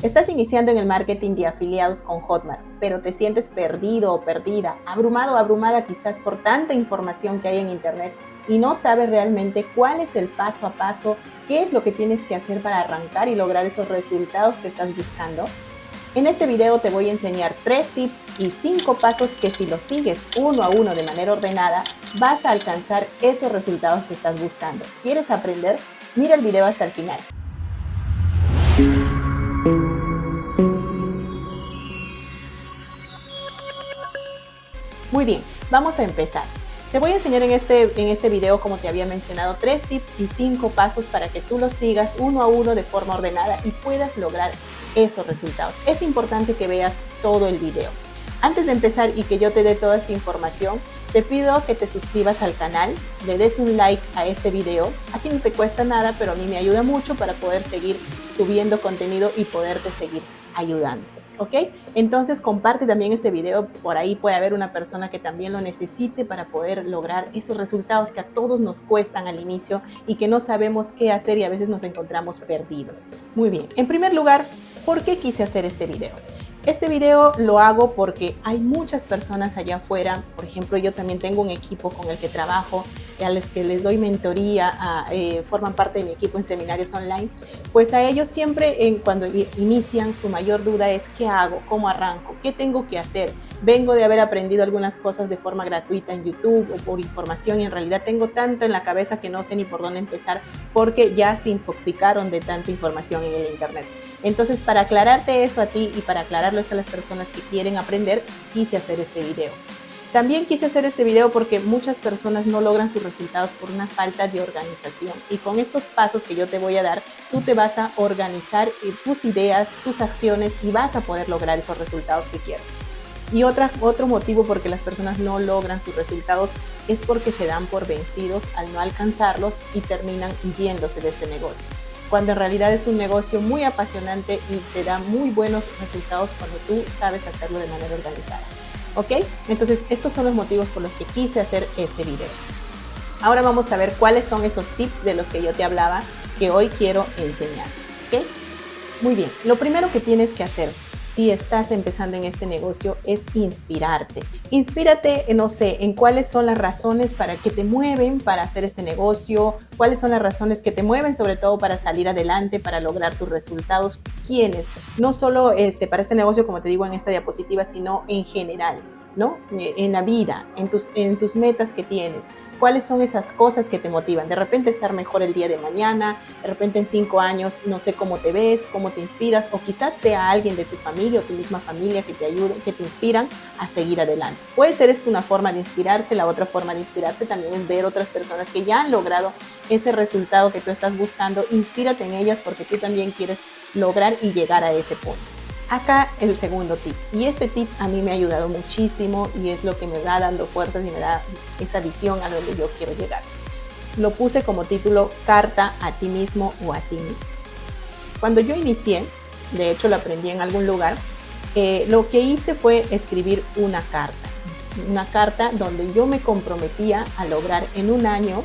Estás iniciando en el marketing de afiliados con Hotmart, pero te sientes perdido o perdida, abrumado o abrumada quizás por tanta información que hay en Internet y no sabes realmente cuál es el paso a paso, qué es lo que tienes que hacer para arrancar y lograr esos resultados que estás buscando. En este video te voy a enseñar tres tips y cinco pasos que si los sigues uno a uno de manera ordenada, vas a alcanzar esos resultados que estás buscando. ¿Quieres aprender? Mira el video hasta el final. Muy bien, vamos a empezar. Te voy a enseñar en este, en este video, como te había mencionado, tres tips y cinco pasos para que tú los sigas uno a uno de forma ordenada y puedas lograr esos resultados. Es importante que veas todo el video. Antes de empezar y que yo te dé toda esta información, te pido que te suscribas al canal, le des un like a este video. Aquí no te cuesta nada, pero a mí me ayuda mucho para poder seguir subiendo contenido y poderte seguir ayudando. ¿Ok? Entonces comparte también este video, por ahí puede haber una persona que también lo necesite para poder lograr esos resultados que a todos nos cuestan al inicio y que no sabemos qué hacer y a veces nos encontramos perdidos. Muy bien, en primer lugar, ¿por qué quise hacer este video? Este video lo hago porque hay muchas personas allá afuera, por ejemplo yo también tengo un equipo con el que trabajo, a los que les doy mentoría, eh, forman parte de mi equipo en seminarios online, pues a ellos siempre cuando inician su mayor duda es ¿qué hago? ¿Cómo arranco? ¿Qué tengo que hacer? Vengo de haber aprendido algunas cosas de forma gratuita en YouTube o por información y en realidad tengo tanto en la cabeza que no sé ni por dónde empezar porque ya se infoxicaron de tanta información en el internet. Entonces, para aclararte eso a ti y para aclararlo a las personas que quieren aprender, quise hacer este video. También quise hacer este video porque muchas personas no logran sus resultados por una falta de organización. Y con estos pasos que yo te voy a dar, tú te vas a organizar tus ideas, tus acciones y vas a poder lograr esos resultados que quieres. Y otro motivo por que las personas no logran sus resultados es porque se dan por vencidos al no alcanzarlos y terminan yéndose de este negocio cuando en realidad es un negocio muy apasionante y te da muy buenos resultados cuando tú sabes hacerlo de manera organizada. ¿Ok? Entonces estos son los motivos por los que quise hacer este video. Ahora vamos a ver cuáles son esos tips de los que yo te hablaba que hoy quiero enseñar. ¿Ok? Muy bien, lo primero que tienes que hacer si estás empezando en este negocio es inspirarte. Inspírate, no sé, en cuáles son las razones para que te mueven para hacer este negocio, cuáles son las razones que te mueven sobre todo para salir adelante, para lograr tus resultados. ¿Quiénes? No solo este, para este negocio, como te digo en esta diapositiva, sino en general. ¿no? En la vida, en tus, en tus metas que tienes. ¿Cuáles son esas cosas que te motivan? De repente estar mejor el día de mañana, de repente en cinco años no sé cómo te ves, cómo te inspiras, o quizás sea alguien de tu familia o tu misma familia que te ayude, que te inspiran a seguir adelante. Puede ser esto una forma de inspirarse, la otra forma de inspirarse también es ver otras personas que ya han logrado ese resultado que tú estás buscando. Inspírate en ellas porque tú también quieres lograr y llegar a ese punto. Acá el segundo tip. Y este tip a mí me ha ayudado muchísimo y es lo que me va dando fuerzas y me da esa visión a donde yo quiero llegar. Lo puse como título Carta a ti mismo o a ti mismo. Cuando yo inicié, de hecho lo aprendí en algún lugar, eh, lo que hice fue escribir una carta. Una carta donde yo me comprometía a lograr en un año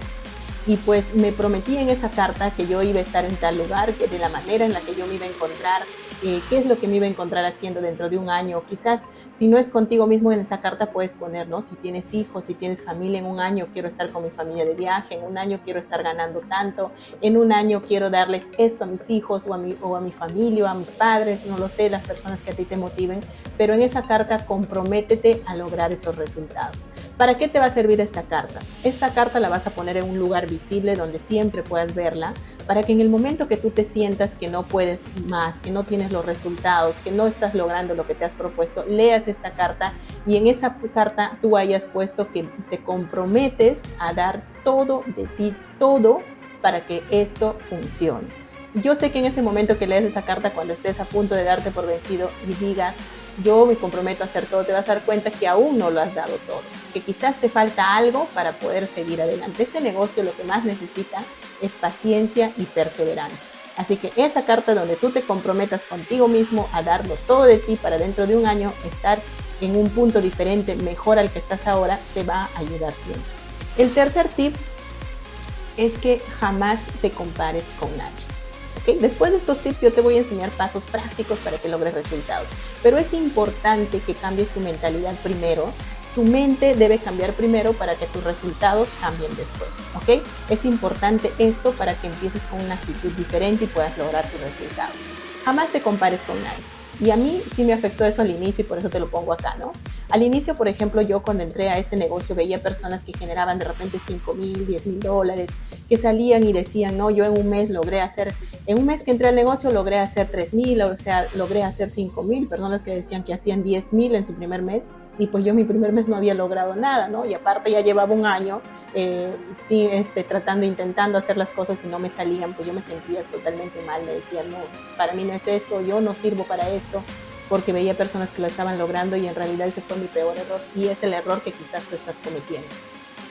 y pues me prometí en esa carta que yo iba a estar en tal lugar, que de la manera en la que yo me iba a encontrar, eh, qué es lo que me iba a encontrar haciendo dentro de un año. Quizás si no es contigo mismo en esa carta puedes poner, ¿no? Si tienes hijos, si tienes familia, en un año quiero estar con mi familia de viaje, en un año quiero estar ganando tanto, en un año quiero darles esto a mis hijos o a mi, o a mi familia o a mis padres, no lo sé, las personas que a ti te motiven, pero en esa carta comprométete a lograr esos resultados. ¿Para qué te va a servir esta carta? Esta carta la vas a poner en un lugar visible donde siempre puedas verla, para que en el momento que tú te sientas que no puedes más, que no tienes los resultados, que no estás logrando lo que te has propuesto, leas esta carta y en esa carta tú hayas puesto que te comprometes a dar todo de ti, todo para que esto funcione. Yo sé que en ese momento que lees esa carta, cuando estés a punto de darte por vencido y digas, yo me comprometo a hacer todo, te vas a dar cuenta que aún no lo has dado todo, que quizás te falta algo para poder seguir adelante. Este negocio lo que más necesita es paciencia y perseverancia. Así que esa carta donde tú te comprometas contigo mismo a darlo todo de ti para dentro de un año estar en un punto diferente, mejor al que estás ahora, te va a ayudar siempre. El tercer tip es que jamás te compares con nadie. Después de estos tips yo te voy a enseñar pasos prácticos para que logres resultados. Pero es importante que cambies tu mentalidad primero. Tu mente debe cambiar primero para que tus resultados cambien después, ¿ok? Es importante esto para que empieces con una actitud diferente y puedas lograr tus resultados. Jamás te compares con nadie. Y a mí sí me afectó eso al inicio y por eso te lo pongo acá, ¿no? Al inicio, por ejemplo, yo cuando entré a este negocio veía personas que generaban de repente 5 mil, 10 mil dólares, que salían y decían, no, yo en un mes logré hacer, en un mes que entré al negocio logré hacer 3 mil, o sea, logré hacer 5 mil, personas que decían que hacían 10 mil en su primer mes y pues yo mi primer mes no había logrado nada, ¿no? Y aparte ya llevaba un año, eh, sí, este, tratando, intentando hacer las cosas y no me salían, pues yo me sentía totalmente mal, me decían, no, para mí no es esto, yo no sirvo para esto, porque veía personas que lo estaban logrando y en realidad ese fue mi peor error y es el error que quizás tú estás cometiendo.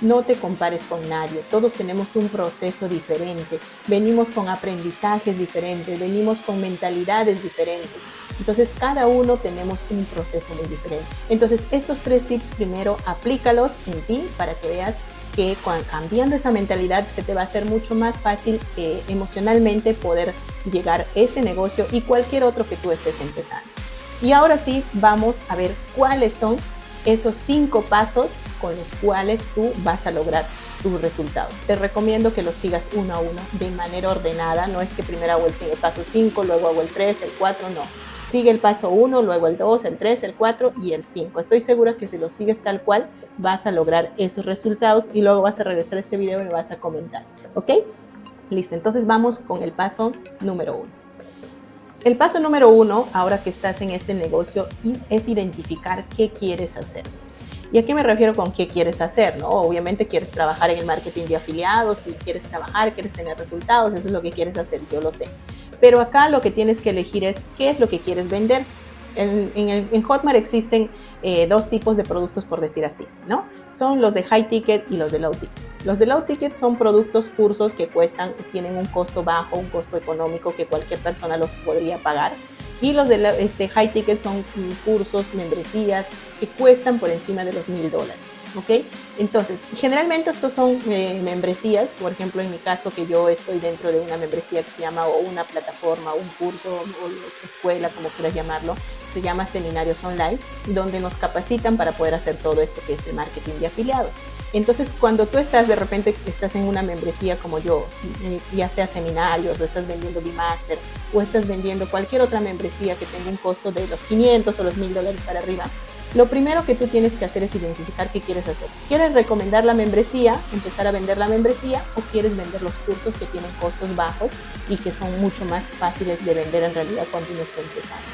No te compares con nadie, todos tenemos un proceso diferente, venimos con aprendizajes diferentes, venimos con mentalidades diferentes. Entonces cada uno tenemos un proceso muy diferente. Entonces estos tres tips primero aplícalos en ti para que veas que cambiando esa mentalidad se te va a hacer mucho más fácil eh, emocionalmente poder llegar a este negocio y cualquier otro que tú estés empezando. Y ahora sí, vamos a ver cuáles son esos cinco pasos con los cuales tú vas a lograr tus resultados. Te recomiendo que los sigas uno a uno de manera ordenada. No es que primero hago el paso 5, luego hago el 3, el 4, no. Sigue el paso 1, luego el 2, el 3, el 4 y el 5. Estoy segura que si lo sigues tal cual, vas a lograr esos resultados y luego vas a regresar a este video y me vas a comentar. ¿Ok? Listo, entonces vamos con el paso número 1. El paso número uno, ahora que estás en este negocio, es identificar qué quieres hacer. ¿Y a qué me refiero con qué quieres hacer? ¿no? Obviamente quieres trabajar en el marketing de afiliados, si quieres trabajar, quieres tener resultados, eso es lo que quieres hacer, yo lo sé. Pero acá lo que tienes que elegir es qué es lo que quieres vender en, Hotmart existen eh, dos tipos de productos, por decir así, ¿no? Son los de high ticket y los de low ticket. Los de low ticket son productos, cursos que cuestan, tienen un costo bajo, un costo económico que cualquier persona los podría pagar. Y los de este, high ticket son cursos, membresías que cuestan por encima de los mil dólares. ¿Ok? Entonces, generalmente estos son eh, membresías, por ejemplo, en mi caso que yo estoy dentro de una membresía que se llama o una plataforma, un curso o escuela, como quieras llamarlo, se llama Seminarios Online, donde nos capacitan para poder hacer todo esto que es el marketing de afiliados. Entonces, cuando tú estás de repente, estás en una membresía como yo, eh, ya sea seminarios, o estás vendiendo Bimaster, o estás vendiendo cualquier otra membresía que tenga un costo de los 500 o los 1000 dólares para arriba, lo primero que tú tienes que hacer es identificar qué quieres hacer. ¿Quieres recomendar la membresía, empezar a vender la membresía o quieres vender los cursos que tienen costos bajos y que son mucho más fáciles de vender en realidad cuando uno está empezando?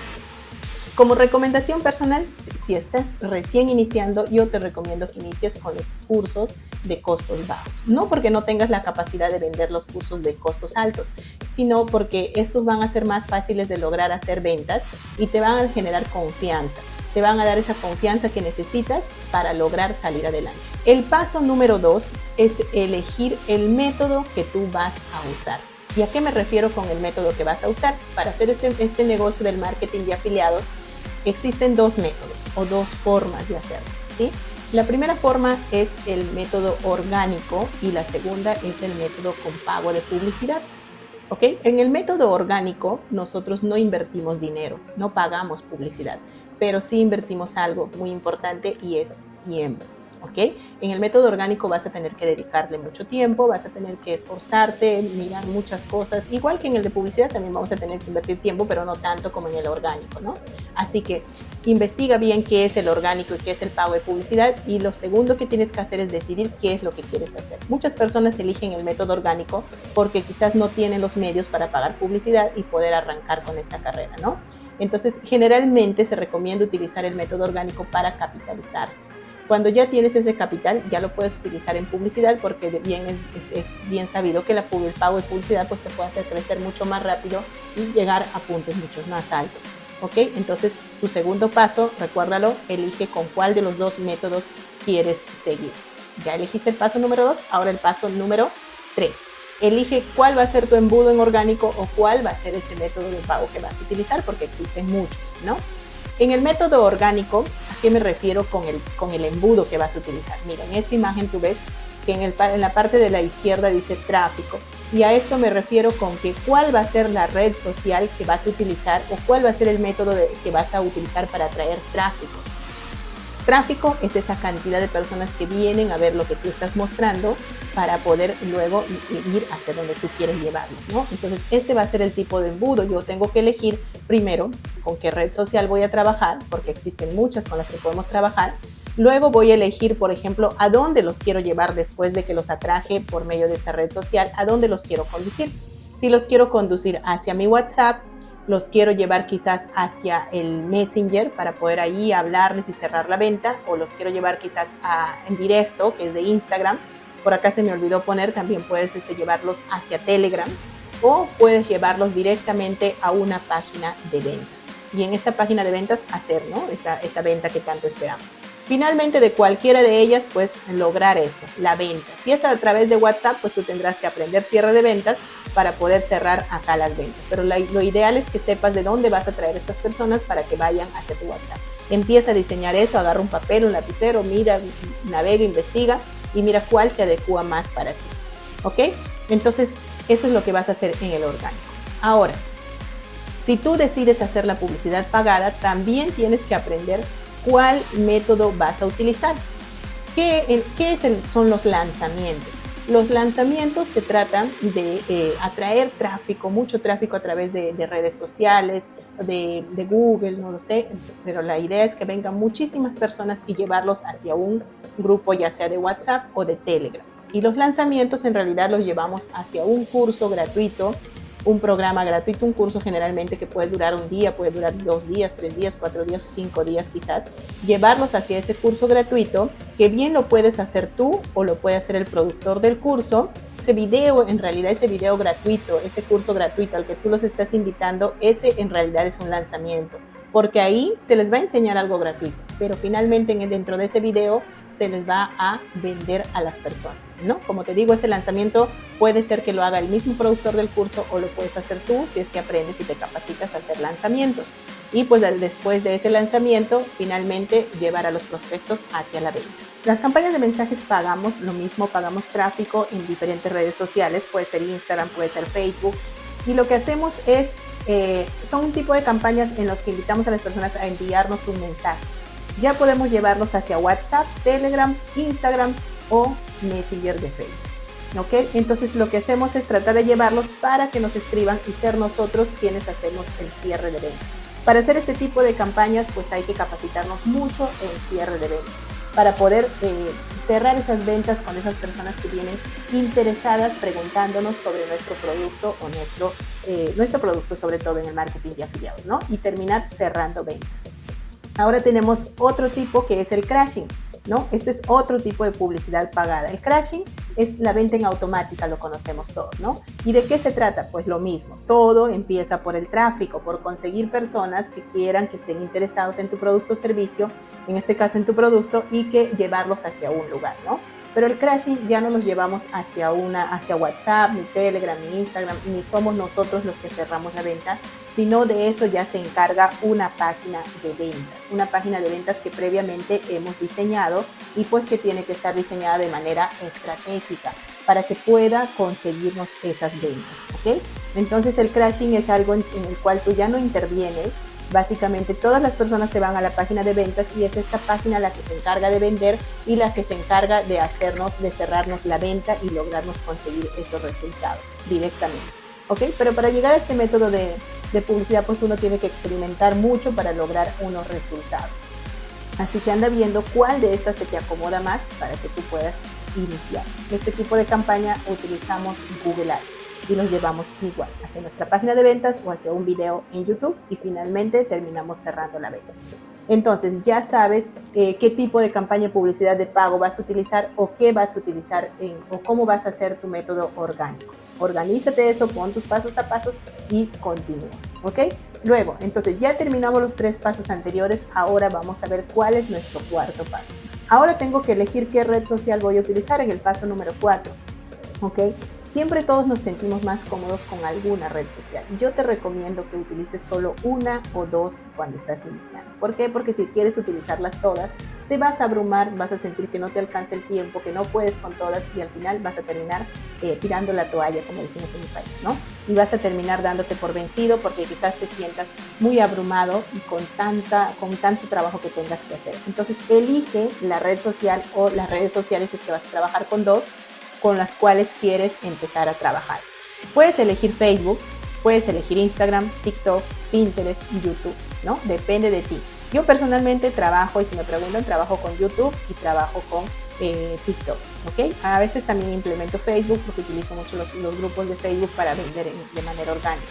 Como recomendación personal, si estás recién iniciando, yo te recomiendo que inicies con los cursos de costos bajos. No porque no tengas la capacidad de vender los cursos de costos altos, sino porque estos van a ser más fáciles de lograr hacer ventas y te van a generar confianza te van a dar esa confianza que necesitas para lograr salir adelante. El paso número dos es elegir el método que tú vas a usar. ¿Y a qué me refiero con el método que vas a usar? Para hacer este, este negocio del marketing de afiliados, existen dos métodos o dos formas de hacerlo. ¿sí? La primera forma es el método orgánico y la segunda es el método con pago de publicidad. ¿Ok? En el método orgánico nosotros no invertimos dinero, no pagamos publicidad pero sí invertimos algo muy importante y es tiempo. ¿ok? En el método orgánico vas a tener que dedicarle mucho tiempo, vas a tener que esforzarte, mirar muchas cosas, igual que en el de publicidad también vamos a tener que invertir tiempo, pero no tanto como en el orgánico, ¿no? Así que investiga bien qué es el orgánico y qué es el pago de publicidad y lo segundo que tienes que hacer es decidir qué es lo que quieres hacer. Muchas personas eligen el método orgánico porque quizás no tienen los medios para pagar publicidad y poder arrancar con esta carrera, ¿no? Entonces, generalmente se recomienda utilizar el método orgánico para capitalizarse. Cuando ya tienes ese capital, ya lo puedes utilizar en publicidad porque bien es, bien sabido que la, el pago de publicidad pues, te puede hacer crecer mucho más rápido y llegar a puntos mucho más altos. ¿Ok? Entonces, tu segundo paso, recuérdalo, elige con cuál de los dos métodos quieres seguir. Ya elegiste el paso número dos, ahora el paso número tres elige cuál va a ser tu embudo en orgánico o cuál va a ser ese método de pago que vas a utilizar, porque existen muchos, ¿no? En el método orgánico, ¿a qué me refiero con el, con el embudo que vas a utilizar? Mira, en esta imagen tú ves que en, el, en la parte de la izquierda dice tráfico Y a esto me refiero con que cuál va a ser la red social que vas a utilizar o cuál va a ser el método que vas a utilizar para atraer tráfico. Tráfico es esa cantidad de personas que vienen a ver lo que tú estás mostrando para poder luego ir hacia donde tú quieres llevarlos, ¿no? Entonces, este va a ser el tipo de embudo. Yo tengo que elegir primero con qué red social voy a trabajar, porque existen muchas con las que podemos trabajar. Luego voy a elegir, por ejemplo, a dónde los quiero llevar después de que los atraje por medio de esta red social, a dónde los quiero conducir. Si los quiero conducir hacia mi WhatsApp, los quiero llevar quizás hacia el Messenger para poder ahí hablarles y cerrar la venta, o los quiero llevar quizás en directo, que es de Instagram. Por acá se me olvidó poner, también puedes este, llevarlos hacia Telegram o puedes llevarlos directamente a una página de ventas. Y en esta página de ventas hacer ¿no? esa, esa venta que tanto esperamos. Finalmente, de cualquiera de ellas, pues lograr esto, la venta. Si es a través de WhatsApp, pues tú tendrás que aprender cierre de ventas para poder cerrar acá las ventas. Pero lo ideal es que sepas de dónde vas a traer estas personas para que vayan hacia tu WhatsApp. Empieza a diseñar eso, agarra un papel, un lapicero, mira, navega, investiga y mira cuál se adecua más para ti. ¿Ok? Entonces, eso es lo que vas a hacer en el orgánico. Ahora, si tú decides hacer la publicidad pagada, también tienes que aprender cuál método vas a utilizar. ¿Qué, son los lanzamientos? Los lanzamientos se tratan de eh, atraer tráfico, mucho tráfico a través de, redes sociales, de, de, Google, no lo sé, pero la idea es que vengan muchísimas personas y llevarlos hacia un grupo, ya sea de WhatsApp o de Telegram. Y los lanzamientos en realidad los llevamos hacia un curso gratuito un programa gratuito, un curso generalmente que puede durar un día, puede durar dos días, tres días, cuatro días cinco días quizás, llevarlos hacia ese curso gratuito, que bien lo puedes hacer tú o lo puede hacer el productor del curso. Ese video, en realidad ese video gratuito, ese curso gratuito al que tú los estás invitando, ese en realidad es un lanzamiento porque ahí se les va a enseñar algo gratuito, pero finalmente dentro de ese video se les va a vender a las personas, ¿no? Como te digo, ese lanzamiento puede ser que lo haga el mismo productor del curso o lo puedes hacer tú si es que aprendes y te capacitas a hacer lanzamientos. Y pues después de ese lanzamiento, finalmente llevar a los prospectos hacia la venta. Las campañas de mensajes pagamos lo mismo, pagamos tráfico en diferentes redes sociales, puede ser Instagram, puede ser Facebook, y lo que hacemos es eh, son un tipo de campañas en los que invitamos a las personas a enviarnos un mensaje. Ya podemos llevarlos hacia WhatsApp, Telegram, Instagram o Messenger de Facebook. ¿Ok? Entonces lo que hacemos es tratar de llevarlos para que nos escriban y ser nosotros quienes hacemos el cierre de ventas. Para hacer este tipo de campañas pues hay que capacitarnos mucho en cierre de ventas para poder eh, cerrar esas ventas con esas personas que vienen interesadas preguntándonos sobre nuestro producto o nuestro, eh, nuestro producto, sobre todo en el marketing de afiliados, ¿no? Y terminar cerrando ventas. Ahora tenemos otro tipo que es el crashing, ¿no? Este es otro tipo de publicidad pagada. El crashing es la venta en automática, lo conocemos todos, ¿no? ¿Y de qué se trata? Pues lo mismo, todo empieza por el tráfico, por conseguir personas que quieran, que estén interesados en tu producto o servicio, en este caso en tu producto, y que llevarlos hacia un lugar, ¿no? Pero el crashing ya no los llevamos hacia, una, hacia WhatsApp, ni Telegram, ni Instagram, ni somos nosotros los que cerramos la venta, sino de eso ya se encarga una página de ventas, una página de ventas que previamente hemos diseñado y pues que tiene que estar diseñada de manera estratégica para que pueda conseguirnos esas ventas, ¿ok? Entonces el crashing es algo en el cual tú ya no intervienes, Básicamente todas las personas se van a la página de ventas y es esta página la que se encarga de vender y la que se encarga de hacernos, de cerrarnos la venta y lograrnos conseguir esos resultados directamente. ¿Ok? Pero para llegar a este método de, de publicidad pues uno tiene que experimentar mucho para lograr unos resultados. Así que anda viendo cuál de estas se te acomoda más para que tú puedas iniciar. Este tipo de campaña utilizamos Google Ads y los llevamos igual hacia nuestra página de ventas o hacia un video en YouTube y finalmente terminamos cerrando la venta. Entonces ya sabes eh, qué tipo de campaña de publicidad de pago vas a utilizar o qué vas a utilizar en, o cómo vas a hacer tu método orgánico. Organízate eso, pon tus pasos a pasos y continúa. ¿Ok? Luego, entonces ya terminamos los tres pasos anteriores, ahora vamos a ver cuál es nuestro cuarto paso. Ahora tengo que elegir qué red social voy a utilizar en el paso número 4. ¿Ok? Siempre todos nos sentimos más cómodos con alguna red social. Yo te recomiendo que utilices solo una o dos cuando estás iniciando. ¿Por qué? Porque si quieres utilizarlas todas, te vas a abrumar, vas a sentir que no te alcanza el tiempo, que no puedes con todas y al final vas a terminar eh, tirando la toalla, como decimos en mi país, ¿no? Y vas a terminar dándote por vencido porque quizás te sientas muy abrumado y con, tanta, con tanto trabajo que tengas que hacer. Entonces, elige la red social o las redes sociales es que vas a trabajar con dos con las cuales quieres empezar a trabajar. Puedes elegir Facebook, puedes elegir Instagram, TikTok, Pinterest YouTube, ¿no? Depende de ti. Yo personalmente trabajo, y si me preguntan, trabajo con YouTube y trabajo con eh, TikTok, ¿ok? A veces también implemento Facebook porque utilizo mucho los, grupos de Facebook para vender de manera orgánica.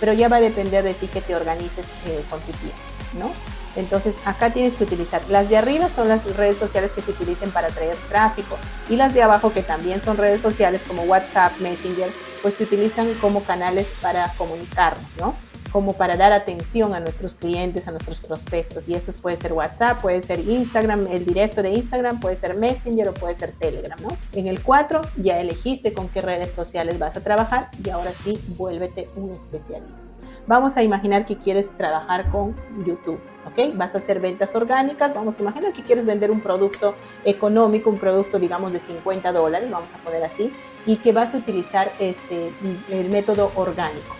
Pero ya va a depender de ti que te organices eh, con tu tiempo, ¿no? Entonces acá tienes que utilizar, las de arriba son las redes sociales que se utilizan para traer tráfico y las de abajo que también son redes sociales como WhatsApp, Messenger, pues se utilizan como canales para comunicarnos, ¿no? como para dar atención a nuestros clientes, a nuestros prospectos. Y estos puede ser WhatsApp, puede ser Instagram, el directo de Instagram, puede ser Messenger o puede ser Telegram, ¿no? En el 4 ya elegiste con qué redes sociales vas a trabajar y ahora sí, vuélvete un especialista. Vamos a imaginar que quieres trabajar con YouTube, ¿ok? Vas a hacer ventas orgánicas, vamos a imaginar que quieres vender un producto económico, un producto digamos de 50 dólares, vamos a poner así, y que vas a utilizar este, el método orgánico.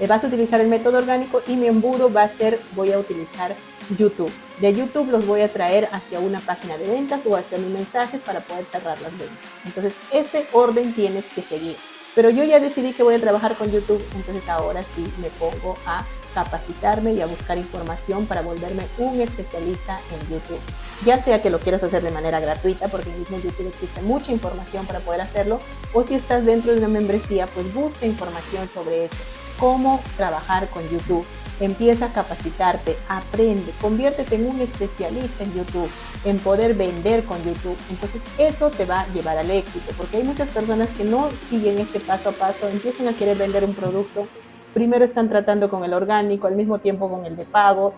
Eh, vas a utilizar el método orgánico y mi embudo va a ser, voy a utilizar YouTube. De YouTube los voy a traer hacia una página de ventas o hacia mis mensajes para poder cerrar las ventas. Entonces, ese orden tienes que seguir. Pero yo ya decidí que voy a trabajar con YouTube, entonces ahora sí me pongo a capacitarme y a buscar información para volverme un especialista en YouTube. Ya sea que lo quieras hacer de manera gratuita, porque en mismo YouTube existe mucha información para poder hacerlo, o si estás dentro de una membresía, pues busca información sobre eso cómo trabajar con YouTube. Empieza a capacitarte, aprende, conviértete en un especialista en YouTube, en poder vender con YouTube. Entonces eso te va a llevar al éxito, porque hay muchas personas que no siguen este paso a paso, empiezan a querer vender un producto, primero están tratando con el orgánico, al mismo tiempo con el de pago,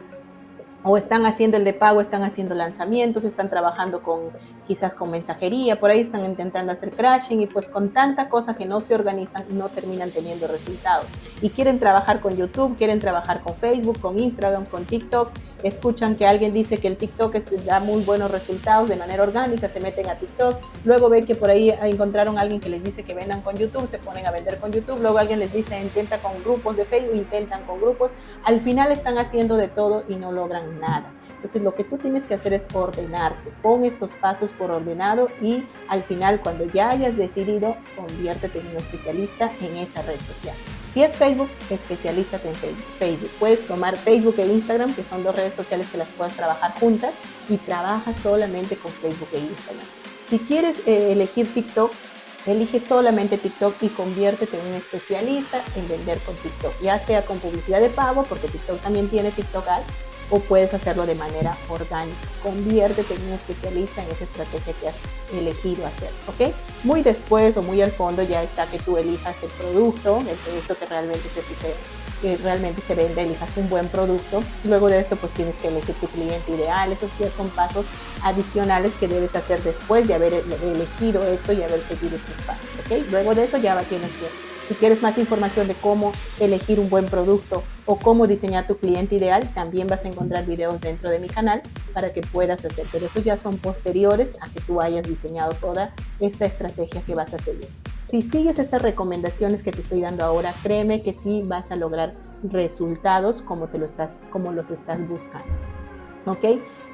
o están haciendo el de pago, están haciendo lanzamientos, están trabajando con quizás con mensajería, por ahí están intentando hacer crashing y pues con tanta cosa que no se organizan no terminan teniendo resultados. Y quieren trabajar con YouTube, quieren trabajar con Facebook, con Instagram, con TikTok, escuchan que alguien dice que el TikTok da muy buenos resultados de manera orgánica, se meten a TikTok, luego ven que por ahí encontraron a alguien que les dice que vendan con YouTube, se ponen a vender con YouTube, luego alguien les dice intenta con grupos de Facebook, intentan con grupos, al final están haciendo de todo y no logran nada. Entonces lo que tú tienes que hacer es ordenarte, pon estos pasos por ordenado y al final cuando ya hayas decidido, conviértete en un especialista en esa red social. Si es Facebook, especialízate en Facebook. Facebook. Puedes tomar Facebook e Instagram, que son dos redes sociales que las puedes trabajar juntas y trabaja solamente con Facebook e Instagram. Si quieres eh, elegir TikTok, Elige solamente TikTok y conviértete en un especialista en vender con TikTok, ya sea con publicidad de pago, porque TikTok también tiene TikTok Ads, o puedes hacerlo de manera orgánica. Conviértete en un especialista en esa estrategia que has elegido hacer, ¿ok? Muy después o muy al fondo ya está que tú elijas el producto, el producto que realmente se, que realmente se vende, elijas un buen producto. Luego de esto pues tienes que elegir tu cliente ideal. Esos ya son pasos adicionales que debes hacer después de haber elegido esto y haber seguido estos pasos, ¿ok? Luego de eso ya tienes que si quieres más información de cómo elegir un buen producto o cómo diseñar tu cliente ideal, también vas a encontrar videos dentro de mi canal para que puedas hacer. Pero ya son posteriores a que tú hayas diseñado toda esta estrategia que vas a seguir. Si sigues estas recomendaciones que te estoy dando ahora, créeme que sí vas a lograr resultados como, te como los estás buscando. ¿Ok?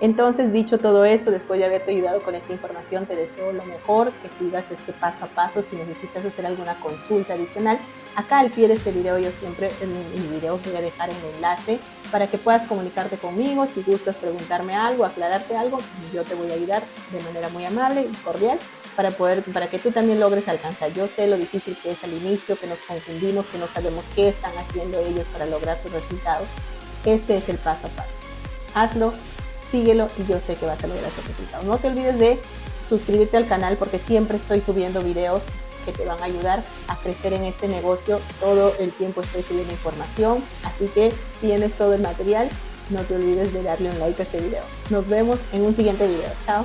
Entonces, dicho todo esto, después de haberte ayudado con esta información, te deseo lo mejor, que sigas este paso a paso. Si necesitas hacer alguna consulta adicional, acá al pie de este video yo siempre en mi video voy a dejar el enlace para que puedas comunicarte conmigo. Si gustas preguntarme algo, aclararte algo, yo te voy a ayudar de manera muy amable y cordial para, poder, para que tú también logres alcanzar. Yo sé lo difícil que es al inicio, que nos confundimos, que no sabemos qué están haciendo ellos para lograr sus resultados. Este es el paso a paso hazlo, síguelo y yo sé que vas a lograr esos resultados. No te olvides de suscribirte al canal porque siempre estoy subiendo videos que te van a ayudar a crecer en este negocio. Todo el tiempo estoy subiendo información, así que tienes todo el material. No te olvides de darle un like a este video. Nos vemos en un siguiente video. Chao.